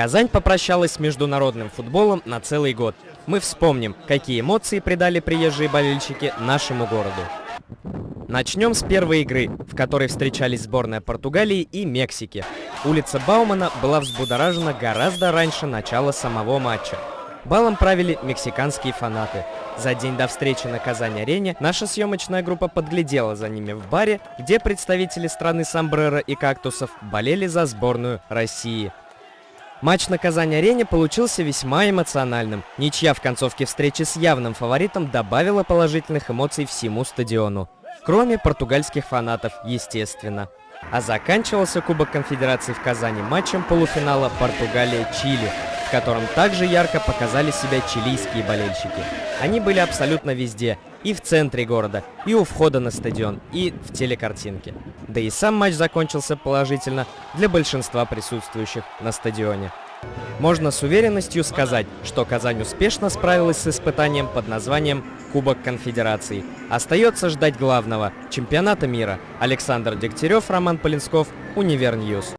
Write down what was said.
Казань попрощалась с международным футболом на целый год. Мы вспомним, какие эмоции придали приезжие болельщики нашему городу. Начнем с первой игры, в которой встречались сборная Португалии и Мексики. Улица Баумана была взбудоражена гораздо раньше начала самого матча. Балом правили мексиканские фанаты. За день до встречи на Казань-арене наша съемочная группа подглядела за ними в баре, где представители страны Самбрера и Кактусов болели за сборную России. Матч на Казань-арене получился весьма эмоциональным. Ничья в концовке встречи с явным фаворитом добавила положительных эмоций всему стадиону. Кроме португальских фанатов, естественно. А заканчивался Кубок Конфедерации в Казани матчем полуфинала Португалия-Чили, в котором также ярко показали себя чилийские болельщики. Они были абсолютно везде, и в центре города, и у входа на стадион, и в телекартинке. Да и сам матч закончился положительно для большинства присутствующих на стадионе. Можно с уверенностью сказать, что Казань успешно справилась с испытанием под названием Кубок Конфедерации. Остается ждать главного – чемпионата мира. Александр Дегтярев, Роман Полинсков, Univer News.